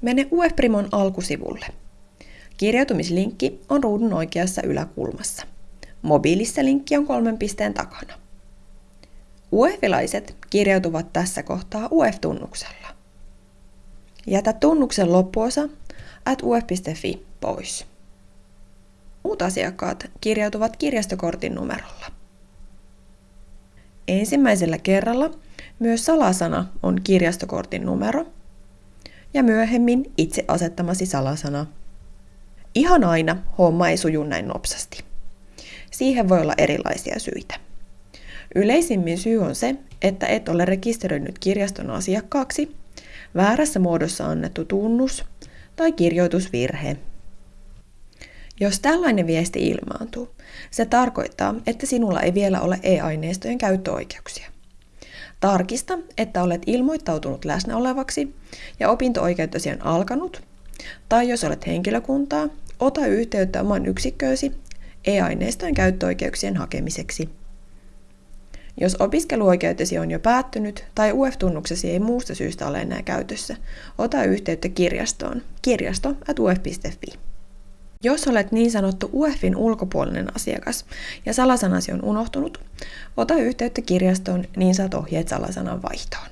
Mene UF-Primon alkusivulle. Kirjautumislinkki on ruudun oikeassa yläkulmassa. Mobiilissa linkki on kolmen pisteen takana. UEFilaiset kirjautuvat tässä kohtaa UF-tunnuksella. Jätä tunnuksen loppuosa at uf.fi pois. Muut asiakkaat kirjautuvat kirjastokortin numerolla. Ensimmäisellä kerralla myös salasana on kirjastokortin numero ja myöhemmin itse asettamasi salasana. Ihan aina homma ei suju näin nopsasti. Siihen voi olla erilaisia syitä. Yleisimmin syy on se, että et ole rekisteröinyt kirjaston asiakkaaksi, väärässä muodossa annettu tunnus tai kirjoitusvirhe. Jos tällainen viesti ilmaantuu, se tarkoittaa, että sinulla ei vielä ole e-aineistojen käyttöoikeuksia. Tarkista, että olet ilmoittautunut läsnä olevaksi ja opinto-oikeutesi on alkanut, tai jos olet henkilökuntaa, ota yhteyttä oman yksikköösi e-aineistojen käyttöoikeuksien hakemiseksi. Jos opiskeluoikeutesi on jo päättynyt tai UF-tunnuksesi ei muusta syystä ole enää käytössä, ota yhteyttä kirjastoon kirjasto.uf.fi. Jos olet niin sanottu UEFin ulkopuolinen asiakas ja salasanasi on unohtunut, ota yhteyttä kirjastoon, niin saat ohjeet salasanan vaihtoon.